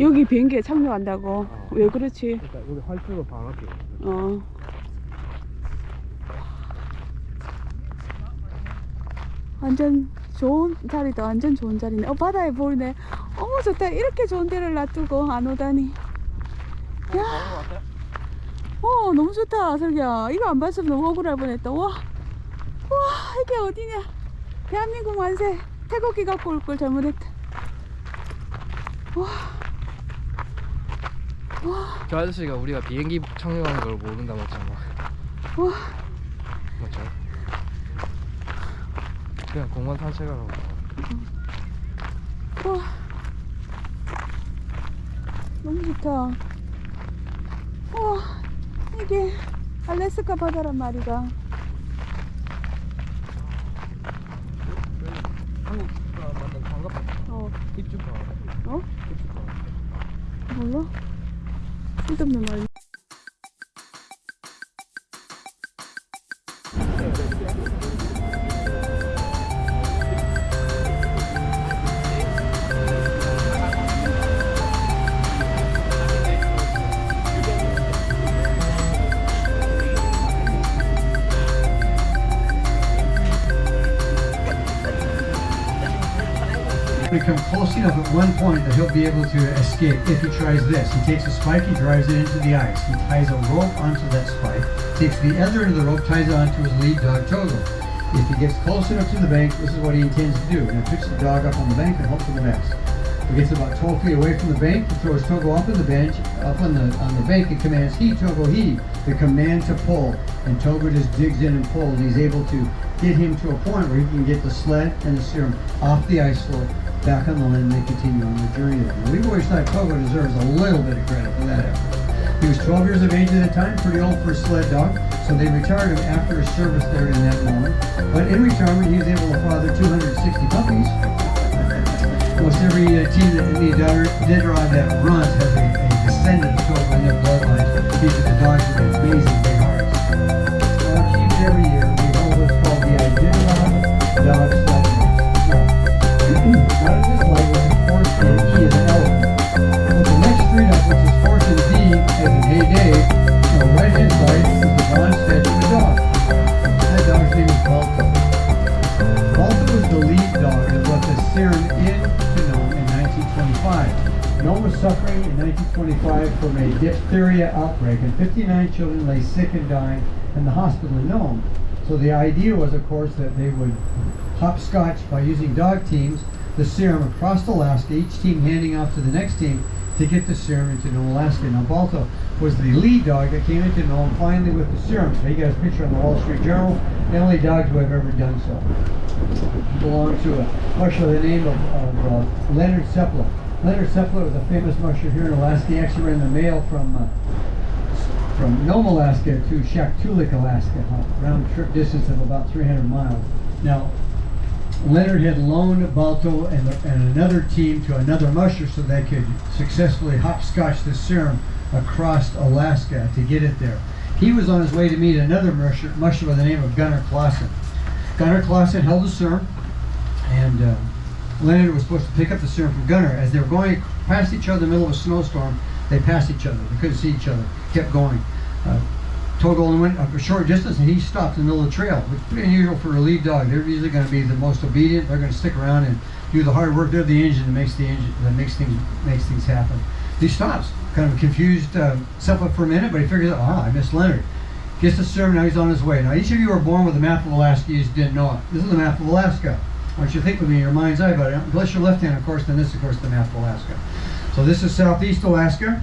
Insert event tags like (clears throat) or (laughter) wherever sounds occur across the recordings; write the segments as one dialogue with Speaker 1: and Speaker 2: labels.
Speaker 1: 여기 비행기에 착륙한다고?
Speaker 2: 어.
Speaker 1: 왜 그렇지?
Speaker 2: 그러니까 여기 활주로 바로 앞에
Speaker 1: 어. 완전 좋은 자리다. 완전 좋은 자리네. 어, 바다에 보이네. 어머, 좋다. 이렇게 좋은 데를 놔두고 안 오다니. 야,
Speaker 2: 왔어요?
Speaker 1: 어, 너무 좋다, 설기야. 이거 안 봤으면 너무 억울할 뻔했다. 와, 와, 이게 어디냐. 대한민국 만세. 태극기 갖고 올 걸 잘못했다. 와, 와,
Speaker 2: 저 아저씨가 우리가 비행기 착륙하는 걸 모른다 맞잖아
Speaker 1: 와.
Speaker 2: 맞죠? 그냥 공원 산책하라고.
Speaker 1: 와. 너무 좋다. 와. 이게 알래스카 바다란 말이다.
Speaker 2: 한국 만든 관광
Speaker 1: 어.
Speaker 2: 입주가
Speaker 1: 어?
Speaker 2: 입주가
Speaker 1: 몰라? там нормально.
Speaker 3: Become close enough at one point that he'll be able to escape if he tries this. He takes a spike, he drives it into the ice. He ties a rope onto that spike, takes the other end of the rope, ties it onto his lead dog, Togo. If he gets close enough to the bank, this is what he intends to do. And picks the dog up on the bank and hope for the best. He gets about 12 feet away from the bank, he throws Togo up on the bench, up on the on the bank and commands he, Togo, he, the command to pull. And Togo just digs in and pulls. And he's able to get him to a point where he can get the sled and the serum off the ice floe back on the land and they continue on the journey. Now, thought Togo deserves a little bit of credit for that effort. He was 12 years of age at the time, pretty old for a sled dog, so they retired him after his service there in that moment. But in retirement, he was able to father 260 puppies. Almost every uh, team that the Dodger- Detroit that runs has a, a descendant of Togo in their bloodline because the dogs have amazing big hearts. The lead dog that brought the serum into Nome in 1925. Nome was suffering in 1925 from a diphtheria outbreak, and 59 children lay sick and dying in the hospital in Nome. So the idea was, of course, that they would hopscotch by using dog teams the serum across Alaska, each team handing off to the next team to get the serum into Nome, Alaska. Now, Balto was the lead dog that came into Nome finally with the serum. So you got a picture on the Wall Street Journal, the only dogs who have ever done so. Belonged to a musher by the name of, of uh, Leonard Seppala. Leonard Seppala was a famous musher here in Alaska. He actually ran the mail from uh, from Nome, Alaska to Shaktoolik, Alaska, a round trip distance of about 300 miles. Now, Leonard had loaned Balto and, and another team to another musher so they could successfully hopscotch the serum across Alaska to get it there. He was on his way to meet another musher, musher by the name of Gunnar Clausen. Gunnar Clausen held the serum, and uh, Leonard was supposed to pick up the serum from Gunner. As they were going past each other in the middle of a snowstorm, they passed each other. They couldn't see each other. Kept going. Uh, Togo only went a short distance and he stopped in the middle of the trail, which is pretty unusual for a lead dog. They're usually going to be the most obedient. They're going to stick around and do the hard work. They're the engine that makes the engine that makes things makes things happen. He stops, kind of confused uh, for a minute, but he figures out, ah, I missed Leonard. Gets the serum, now he's on his way. Now, each of you were born with a map of Alaska, you just didn't know it. This is the map of Alaska. I want you to think with me in your mind's eye about it. Unless your left hand, of course, then this, of course, the map of Alaska. So this is southeast Alaska.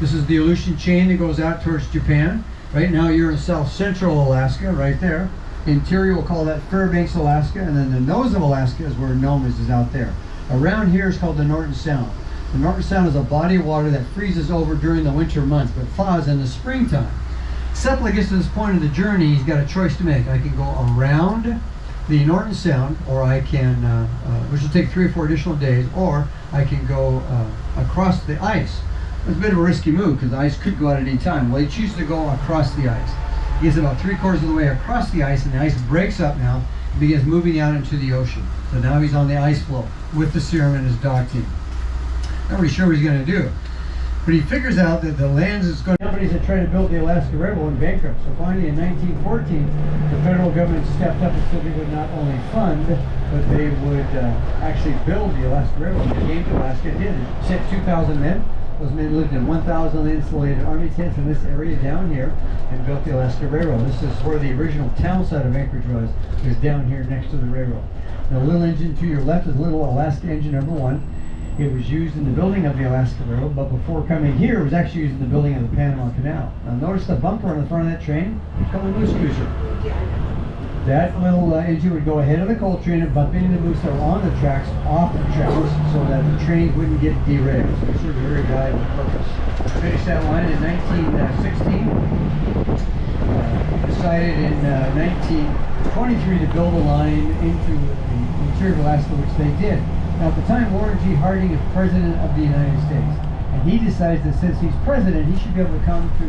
Speaker 3: This is the Aleutian chain that goes out towards Japan. Right now you're in south central Alaska, right there. Interior, we'll call that Fairbanks, Alaska, and then the nose of Alaska is where Nome is, is out there. Around here is called the Norton Sound. The Norton Sound is a body of water that freezes over during the winter months, but thaws in the springtime. Seppala gets to this point of the journey, he's got a choice to make. I can go around the Norton Sound, or I can, uh, uh, which will take three or four additional days, or I can go uh, across the ice. It's a bit of a risky move because the ice could go out at any time. Well, he chooses to go across the ice. He gets about three quarters of the way across the ice, and the ice breaks up now and begins moving out into the ocean. So now he's on the ice floe with the serum and his dog team. Not really sure what he's going to do. But he figures out that the lands is going. Companies that tried to build the Alaska Railroad went bankrupt. So finally, in 1914, the federal government stepped up and said they would not only fund, but they would uh, actually build the Alaska Railroad. They came to Alaska, and did it. Sent 2,000 men. Those men lived in 1,000 insulated army tents in this area down here, and built the Alaska Railroad. This is where the original town site of Anchorage was. Was down here next to the railroad. The little engine to your left is little Alaska engine number one. It was used in the building of the Alaska Railroad, but before coming here, it was actually used in the building of the Panama Canal. Now notice the bumper on the front of that train? It's called a moose cruiser. That little uh, engine would go ahead of the coal train and bump into the moose that were on the tracks, off the tracks, so that the train wouldn't get derailed. So it served a very valuable purpose. Finished that line in 1916 uh, decided in uh, 1923 to build a line into the interior of Alaska, which they did. Now, at the time, Warren G. Harding is president of the United States, and he decides that since he's president, he should be able to come to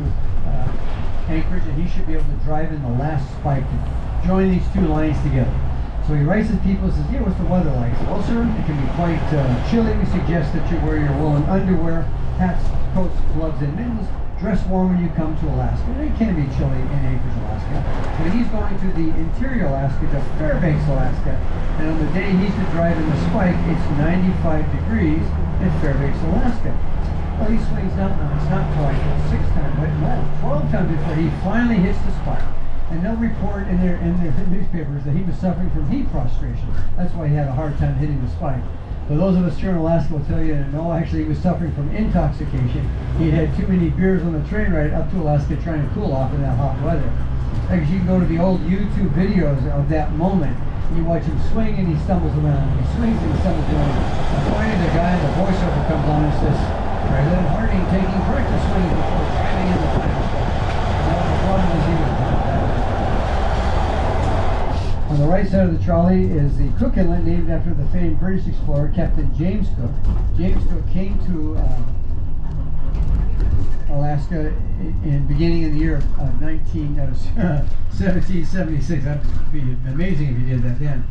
Speaker 3: uh, Anchorage and he should be able to drive in the last spike to join these two lines together. So he writes his people and says, yeah, what's the weather like? Well, sir, it can be quite uh, chilly. We suggest that you wear your woolen underwear, hats, coats, gloves, and mittens. Dress warm when you come to Alaska. It can be chilly in Anchorage, Alaska. But he's going to the interior Alaska, to Fairbanks, Alaska. And on the day he's to drive in the spike, it's 95 degrees in Fairbanks, Alaska. Well, he swings down now. It's not twice, six times, but no, 12 times before he finally hits the spike. And they'll report in their in their newspapers that he was suffering from heat prostration. That's why he had a hard time hitting the spike. But those of us here in Alaska will tell you that no, actually he was suffering from intoxication. He had too many beers on the train ride up to Alaska trying to cool off in that hot weather. Because you can go to the old YouTube videos of that moment. You watch him swing and he stumbles around. He swings and he stumbles around. And finally the guy, the voiceover comes on and says, President Harding taking corrective swings before driving in the spot. Now the problem is he was on the right side of the trolley is the Cook Inlet, named after the famed British explorer Captain James Cook. James Cook came to uh, Alaska in, in beginning of the year of uh, 19, uh, (laughs) 1776. That'd be amazing if he did that then.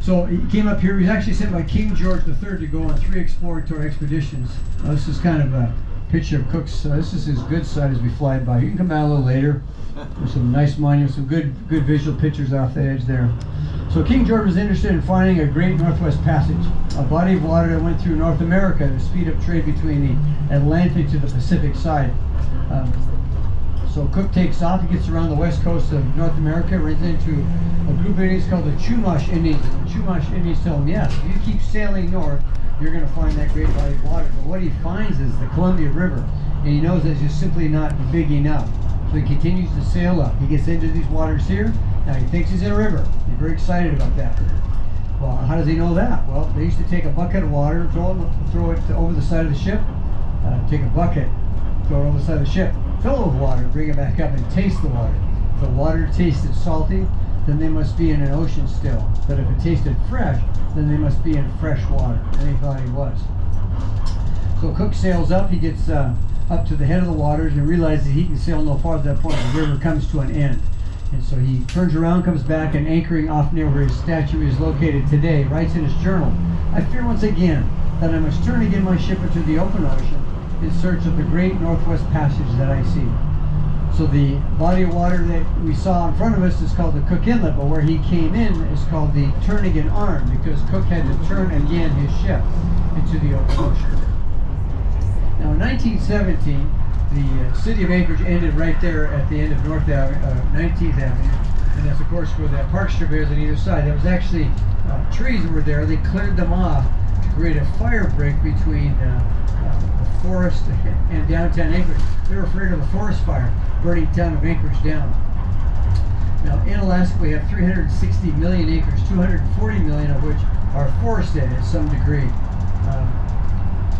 Speaker 3: So he came up here. He was actually sent by King George III to go on three exploratory expeditions. Uh, this is kind of a picture of Cook's. This is his good side as we fly by. You can come out a little later. There's some nice monuments, some good good visual pictures off the edge there. So King George was interested in finding a great Northwest Passage, a body of water that went through North America to speed up trade between the Atlantic to the Pacific side. Um, so Cook takes off, he gets around the west coast of North America, runs into a group of Indians called the Chumash Indians. Chumash Indians tell him, yes, if you keep sailing north, you're going to find that great body of water. But what he finds is the Columbia River, and he knows that it's just simply not big enough. So he continues to sail up. He gets into these waters here. Now he thinks he's in a river. He's very excited about that. Well, how does he know that? Well, they used to take a bucket of water, throw it, throw it over the side of the ship, uh, take a bucket, throw it over the side of the ship, fill it with water, bring it back up and taste the water. If the water tasted salty, then they must be in an ocean still. But if it tasted fresh, then they must be in fresh water. And he thought he was. So Cook sails up, he gets uh, up to the head of the waters and realizes he can sail no farther at that point. The river comes to an end. And so he turns around, comes back, and anchoring off near where his statue is located today, writes in his journal, I fear once again that I must turn again my ship into the open ocean in search of the great Northwest Passage that I see. So the body of water that we saw in front of us is called the Cook Inlet, but where he came in is called the Turnagain Arm because Cook had to turn again his ship into the open ocean. Now in 1917, the uh, city of Anchorage ended right there at the end of North Avenue, uh, 19th Avenue, and that's of course where that park strip is on either side. There was actually uh, trees were there. They cleared them off to create a fire break between uh, uh, the forest and downtown Anchorage. They were afraid of a forest fire burning town of Anchorage down. Now in Alaska we have 360 million acres, 240 million of which are forested in some degree. Um,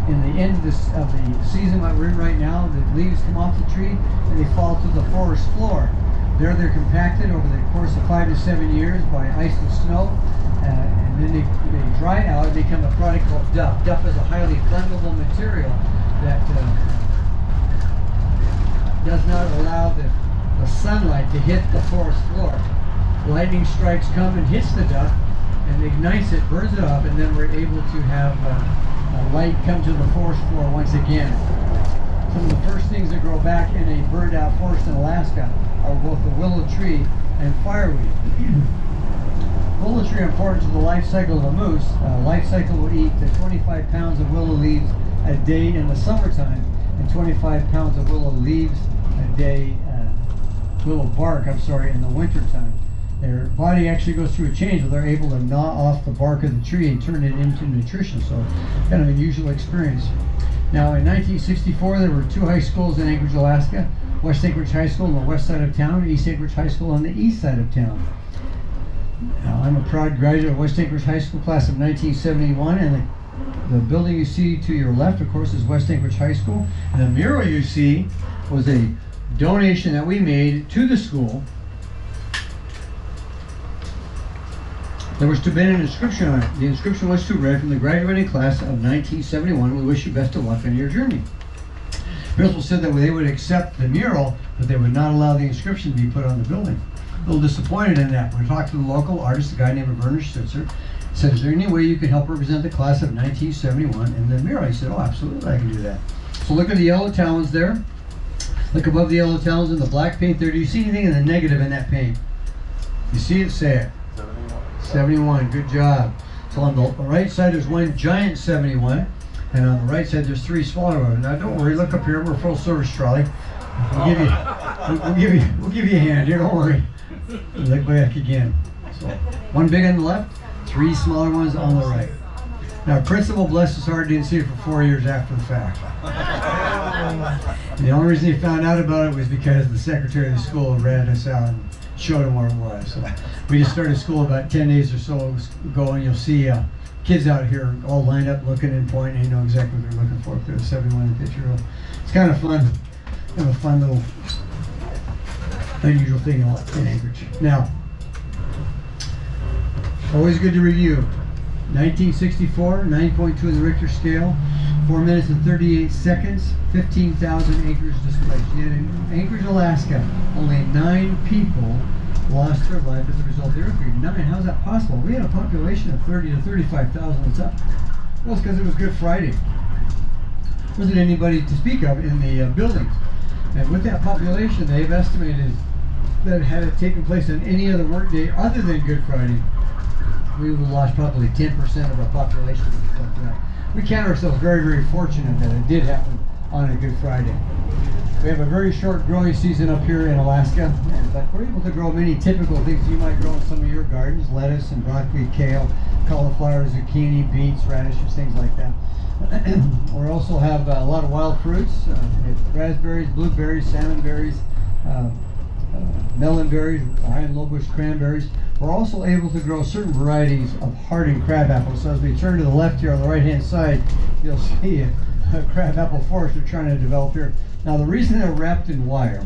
Speaker 3: in the end of, this, of the season that we're in right now, the leaves come off the tree and they fall to the forest floor. There they're compacted over the course of five to seven years by ice and snow, uh, and then they, they dry out and become a product called duff. Duff is a highly flammable material that uh, does not allow the, the sunlight to hit the forest floor. Lightning strikes come and hits the duff and ignites it, burns it off, and then we're able to have uh, uh, light come to the forest floor once again. Some of the first things that grow back in a burned out forest in Alaska are both the willow tree and fireweed. (clears throat) willow tree are important to the life cycle of a moose. Uh, life cycle will eat to 25 pounds of willow leaves a day in the summertime and 25 pounds of willow leaves a day, uh, willow bark, I'm sorry, in the wintertime. Their body actually goes through a change where they're able to gnaw off the bark of the tree and turn it into nutrition. So, kind of unusual experience. Now, in 1964, there were two high schools in Anchorage, Alaska West Anchorage High School on the west side of town, East Anchorage High School on the east side of town. Now, I'm a proud graduate of West Anchorage High School class of 1971, and the, the building you see to your left, of course, is West Anchorage High School. The mural you see was a donation that we made to the school. There was to be an inscription on it. The inscription was to read from the graduating class of 1971. We wish you best of luck on your journey. Principal said that they would accept the mural, but they would not allow the inscription to be put on the building. A little disappointed in that. We talked to the local artist, a guy named Werner Stitzer. Said, "Is there any way you can help represent the class of 1971 in the mural?" I said, "Oh, absolutely, I can do that." So look at the yellow talons there. Look above the yellow talons in the black paint there. Do you see anything in the negative in that paint? You see it? Say it. 71. Good job. So on the right side, there's one giant 71. And on the right side, there's three smaller ones. Now, don't worry. Look up here. We're full service trolley. We'll give you, we'll, give you, we'll give you a hand here. Don't worry. Look back again. So, one big on the left, three smaller ones on the right. Now, Principal, bless his heart, didn't see it for four years after the fact. (laughs) The only reason he found out about it was because the secretary of the school read us out showed him where it was. So we just started school about 10 days or so ago, and you'll see uh, kids out here all lined up looking and pointing. They know exactly what they're looking for. If there's a 71 picture, it's kind of fun. Kind of a fun little unusual thing in Anchorage. Now, always good to review. 1964, 9.2 in the Richter scale, 4 minutes and 38 seconds, 15,000 acres displaced. Yet in Anchorage, Alaska, only 9 people lost their life as a result of the earthquake. 9, how's that possible? We had a population of 30 to 35,000. What's up? Well, it's because it was Good Friday. wasn't anybody to speak of in the uh, buildings. And with that population, they've estimated that had it taken place on any other workday other than Good Friday, we would have lost probably 10% of our population. We count ourselves very, very fortunate that it did happen on a Good Friday. We have a very short growing season up here in Alaska, but we're able to grow many typical things you might grow in some of your gardens, lettuce and broccoli, kale, cauliflower, zucchini, beets, radishes, things like that. (clears throat) we also have uh, a lot of wild fruits, uh, raspberries, blueberries, salmon berries, uh, uh, melon berries, iron lowbush cranberries. We're also able to grow certain varieties of hardy crab apples. So as we turn to the left here on the right hand side, you'll (laughs) see a, a crab apple forest we're trying to develop here. Now the reason they're wrapped in wire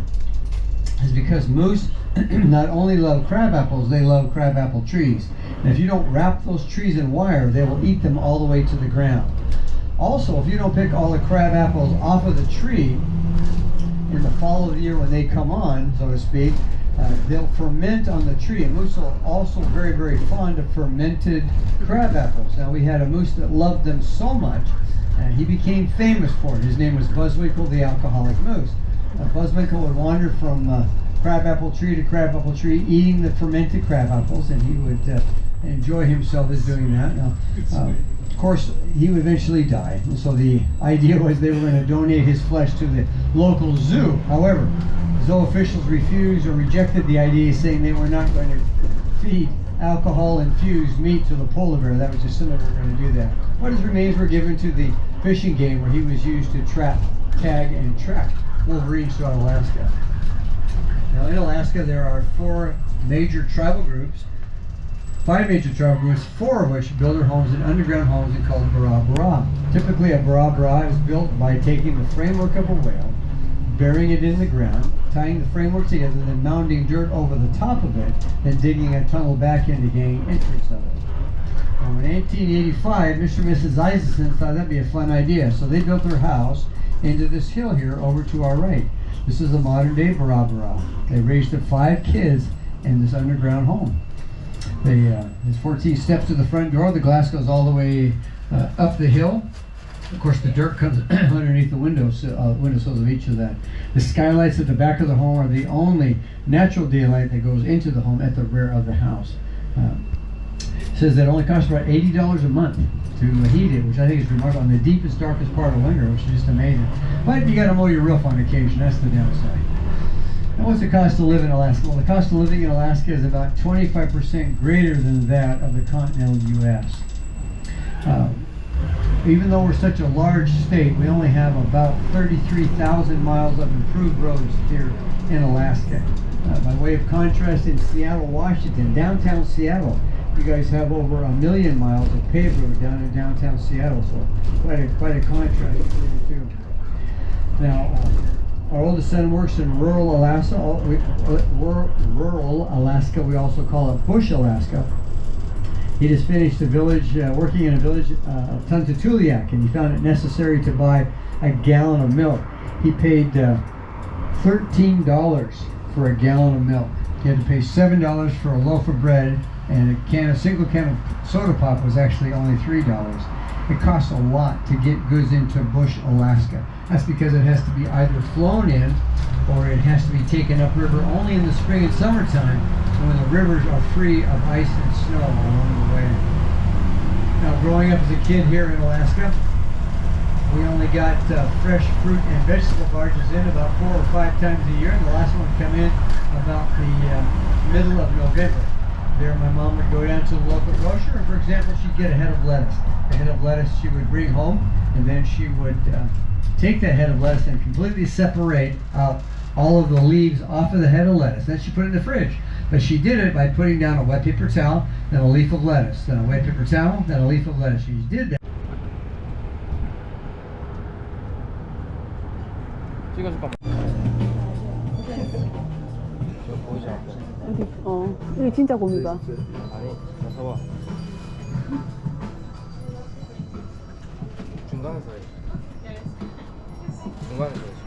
Speaker 3: is because moose (clears throat) not only love crab apples, they love crab apple trees. And if you don't wrap those trees in wire, they will eat them all the way to the ground. Also, if you don't pick all the crab apples off of the tree in the fall of the year when they come on, so to speak, uh, they'll ferment on the tree. And moose are also very, very fond of fermented crab apples. Now, we had a moose that loved them so much, and he became famous for it. His name was Buzzwinkle the Alcoholic Moose. Uh, Buzzwinkle would wander from uh, crab apple tree to crab apple tree, eating the fermented crab apples, and he would uh, enjoy himself as doing that. Now, uh, of course, he would eventually die, and so the idea was they were going to donate his flesh to the local zoo. However, zoo officials refused or rejected the idea, saying they were not going to feed alcohol-infused meat to the polar bear. That was just simple. They were going to do that. But his remains were given to the fishing game, where he was used to trap, tag, and track wolverines throughout Alaska. Now, in Alaska, there are four major tribal groups five major tribal groups, four of which build their homes in underground homes and called bara bara. Typically, a bara bara is built by taking the framework of a whale, burying it in the ground, tying the framework together, then mounding dirt over the top of it, then digging a tunnel back in to gain entrance of it. Now, in 1885, Mr. and Mrs. Isaacson thought that'd be a fun idea, so they built their house into this hill here over to our right. This is a modern day bara bara. They raised their five kids in this underground home. They, uh, there's 14 steps to the front door. The glass goes all the way uh, up the hill. Of course, the dirt comes (clears throat) underneath the windows, uh, windowsills of each of that. The skylights at the back of the home are the only natural daylight that goes into the home at the rear of the house. Um, says that it only costs about eighty dollars a month to heat it, which I think is remarkable. On the deepest, darkest part of winter, which is just amazing. But you got to mow your roof on occasion. That's the downside. And what's the cost to live in Alaska? Well, the cost of living in Alaska is about 25% greater than that of the continental U.S. Um, even though we're such a large state, we only have about 33,000 miles of improved roads here in Alaska. Uh, by way of contrast, in Seattle, Washington, downtown Seattle, you guys have over a million miles of paved road down in downtown Seattle, so quite a quite a contrast between the two. Now, uh, our oldest son works in rural Alaska. we- uh, Rural Alaska, we also call it Bush, Alaska. He just finished a village, uh, working in a village uh, of Tuntutuliak, and he found it necessary to buy a gallon of milk. He paid uh, thirteen dollars for a gallon of milk. He had to pay seven dollars for a loaf of bread, and a can, a single can of soda pop was actually only three dollars. It costs a lot to get goods into Bush, Alaska. That's because it has to be either flown in, or it has to be taken upriver only in the spring and summertime, when the rivers are free of ice and snow along the way. Now, growing up as a kid here in Alaska, we only got uh, fresh fruit and vegetable barges in about four or five times a year, and the last one come in about the uh, middle of November. There, my mom would go down to the local grocer, and for example, she'd get a head of lettuce. The head of lettuce she would bring home, and then she would uh, take that head of lettuce and completely separate out all of the leaves off of the head of lettuce. Then she put it in the fridge. But she did it by putting down a wet paper towel, then a leaf of lettuce, then a wet paper towel, then a leaf of lettuce. She did that.
Speaker 2: 찍어줄까? 저 보이지 않고.
Speaker 1: 어디? 어, 이게 진짜 곰이가.
Speaker 2: 아니, 나 서봐. 중간에서 해. 중간에서 해.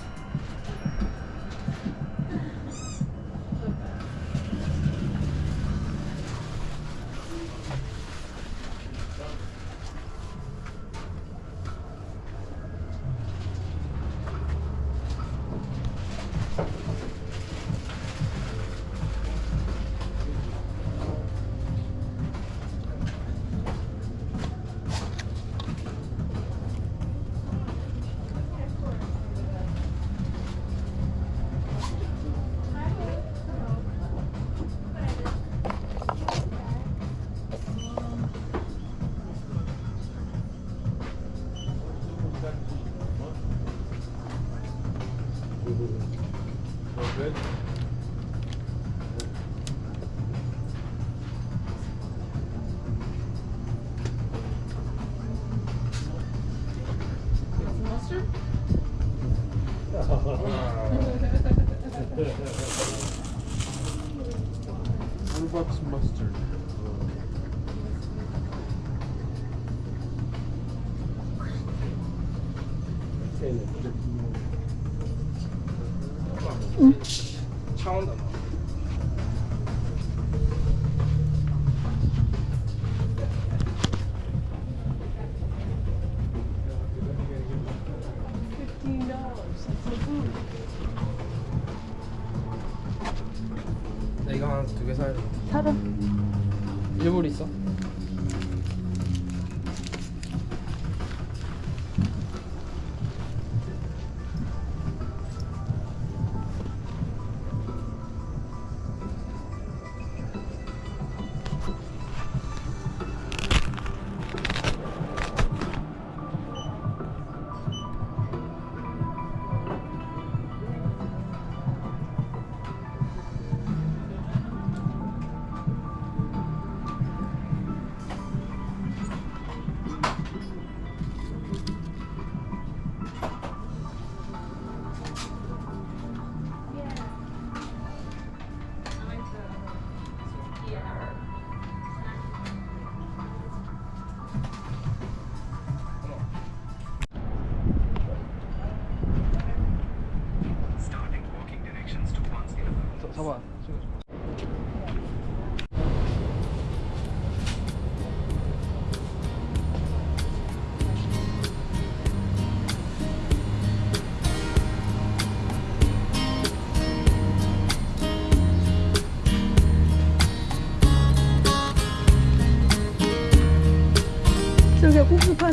Speaker 1: 살아. 살은?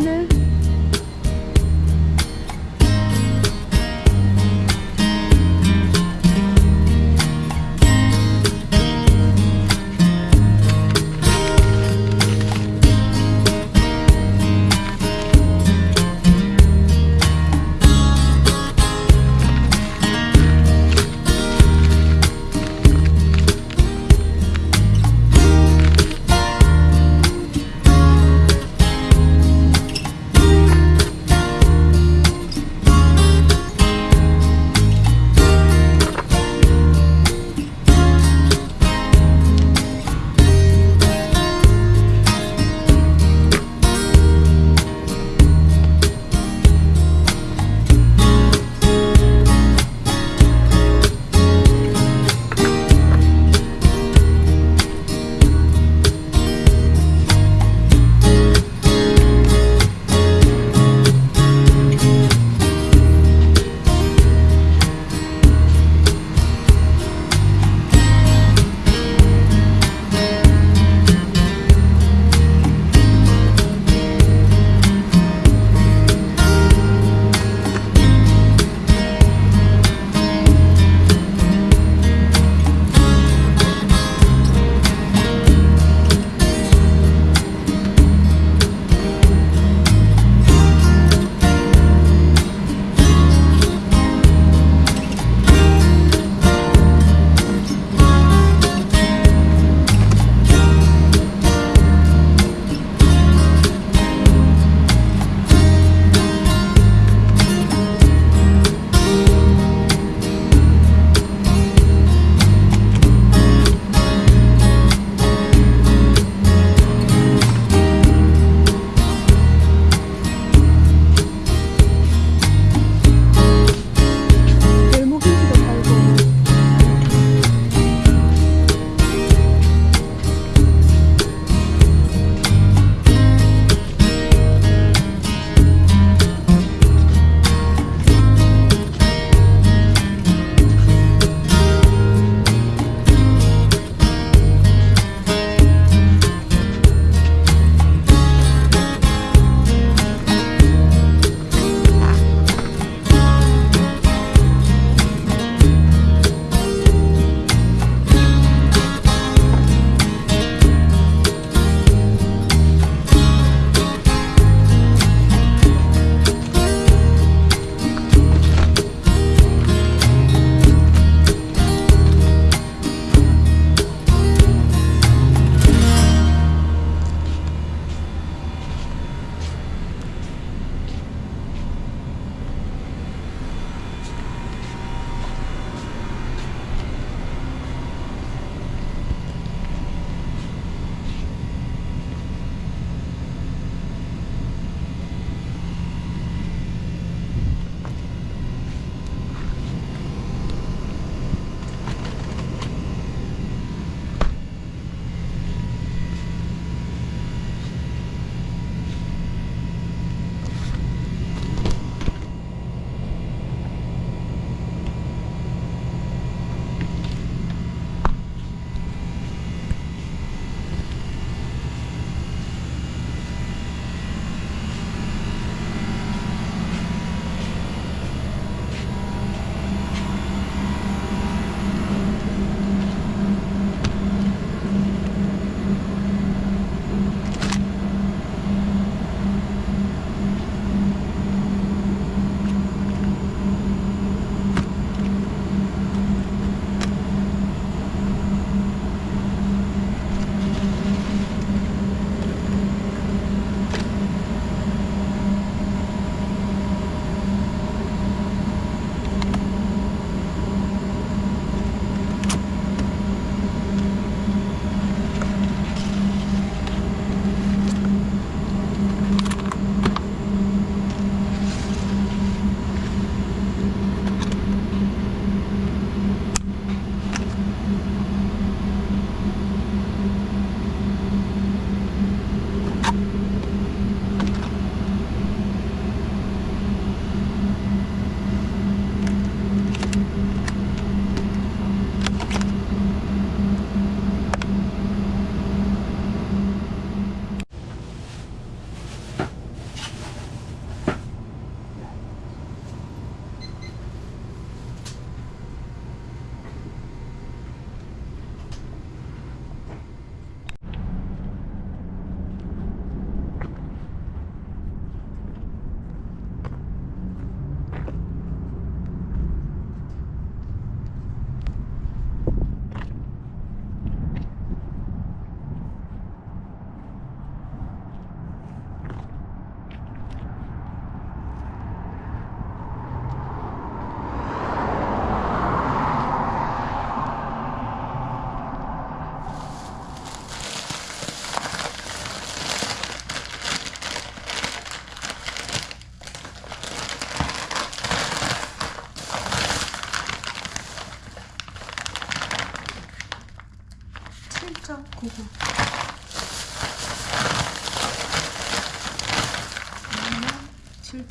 Speaker 1: Anne.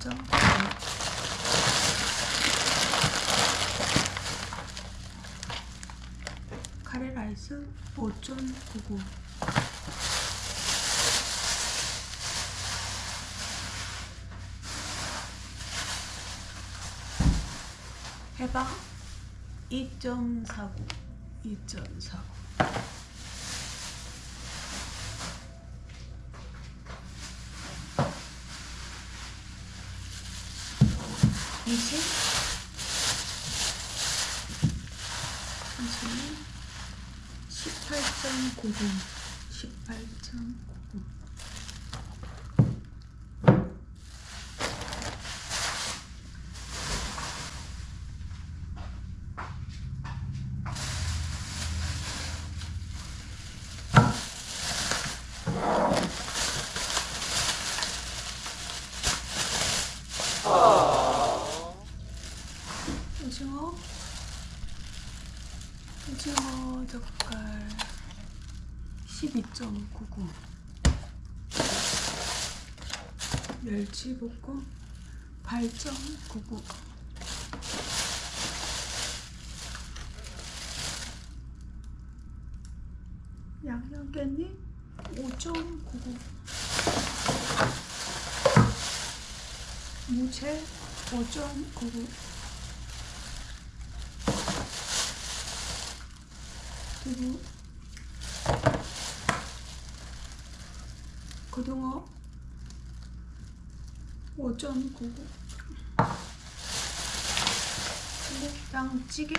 Speaker 1: 7.9구. 카레 라이스 5.99. 해방 2.49 2.49 이제 이제는 18.9분. 18.9 멸치 볶음 8.99 양념깻잎 5.99 무채 5.99 그리고 고전 고고 삼겹탕찌개?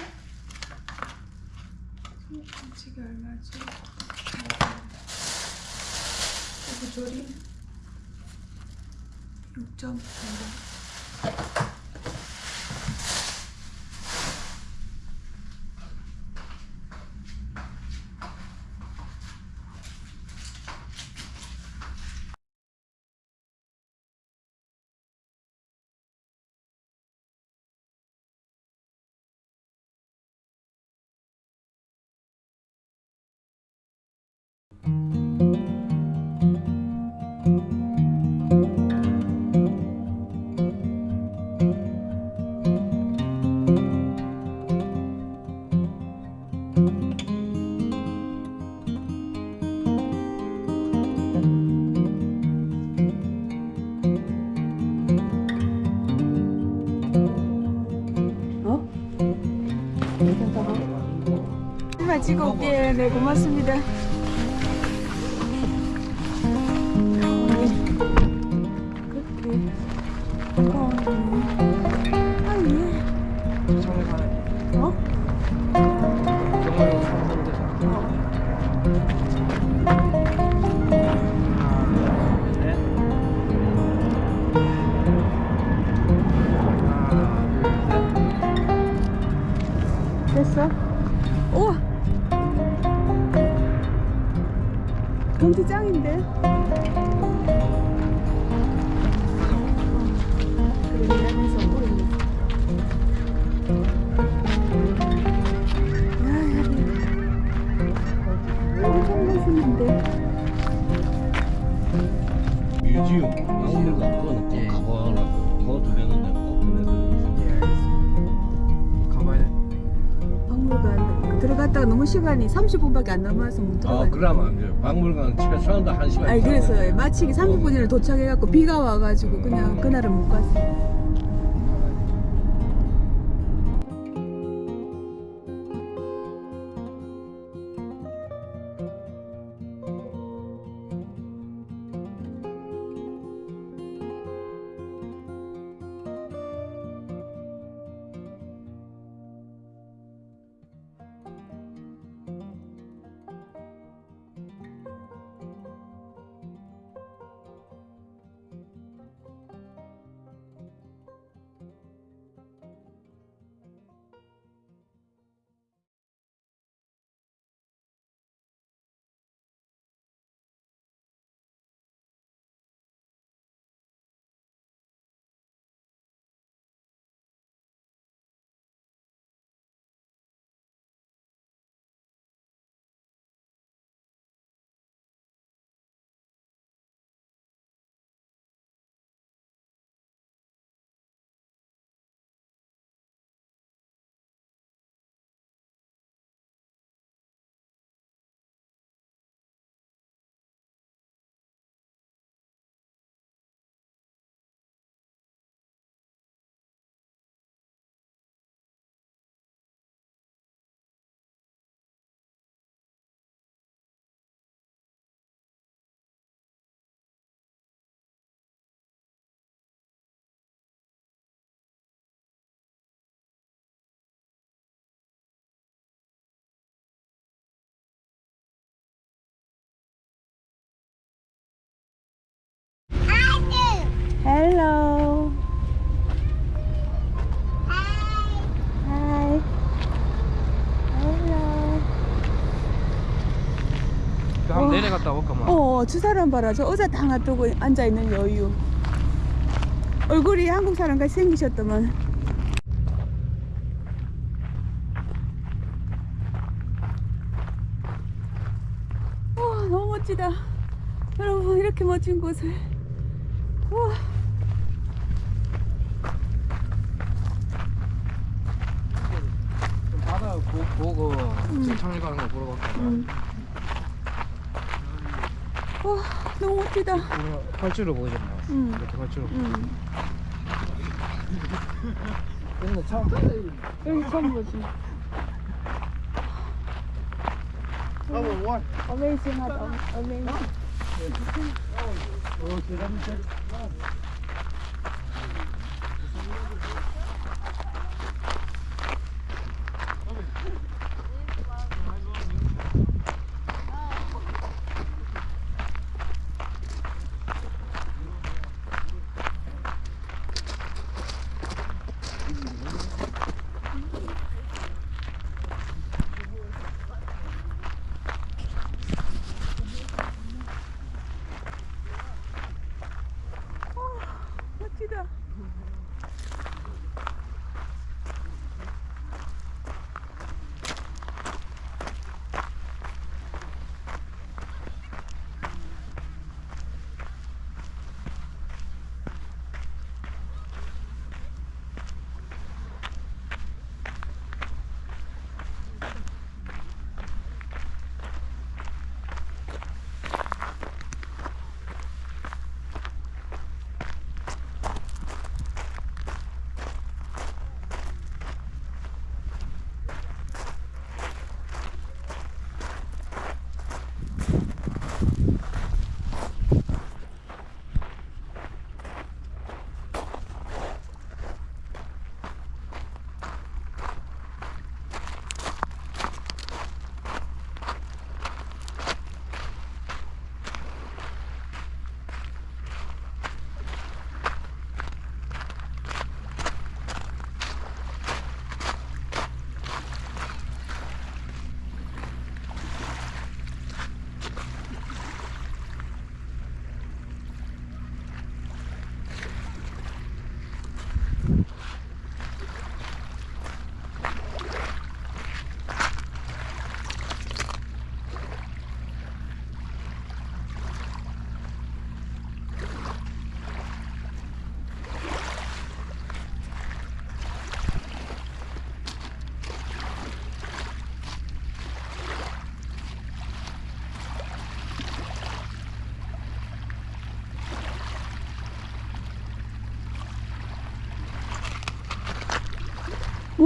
Speaker 1: 삼겹탕찌개 얼마지? 고조림? 6.5 찍어 올게. 네, 고맙습니다. 시간이 30분밖에 안 남아서
Speaker 4: 못아
Speaker 1: 들어가요.
Speaker 4: 그러면 안 돼요 박물관 최소한도 한 시간
Speaker 1: 아니 그래서
Speaker 4: 걸려요.
Speaker 1: 마치기 30분 전에 도착해갖고 비가 와가지고 그냥 그날은 못 갔어요.
Speaker 2: 내려갔다 올까 뭐
Speaker 1: 어, 저 사람 봐라. 저 의자 다 놔두고 앉아있는 여유. 얼굴이 한국 사람 같이 생기셨더만. 와, 너무 멋지다. 여러분, 이렇게 멋진 곳을. 와,
Speaker 2: 좀 바다 보, 보고 창리 가는 거 보러 갈까 봐
Speaker 1: 음. 와, 너무 멋지다.
Speaker 2: 활주로 보이잖아
Speaker 1: 음.
Speaker 2: 이렇게 활주로
Speaker 1: 음.
Speaker 2: 근데 처음 봐
Speaker 1: 여기 처음 보지. 어메이징하다. 어메이징. 멋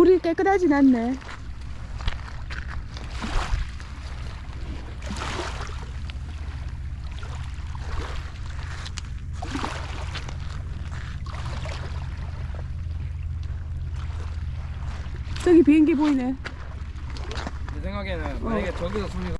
Speaker 1: 물이 깨끗하진 않네. 저기 비행기 보이네.
Speaker 2: 내 생각에는 만약에 저기서 소리가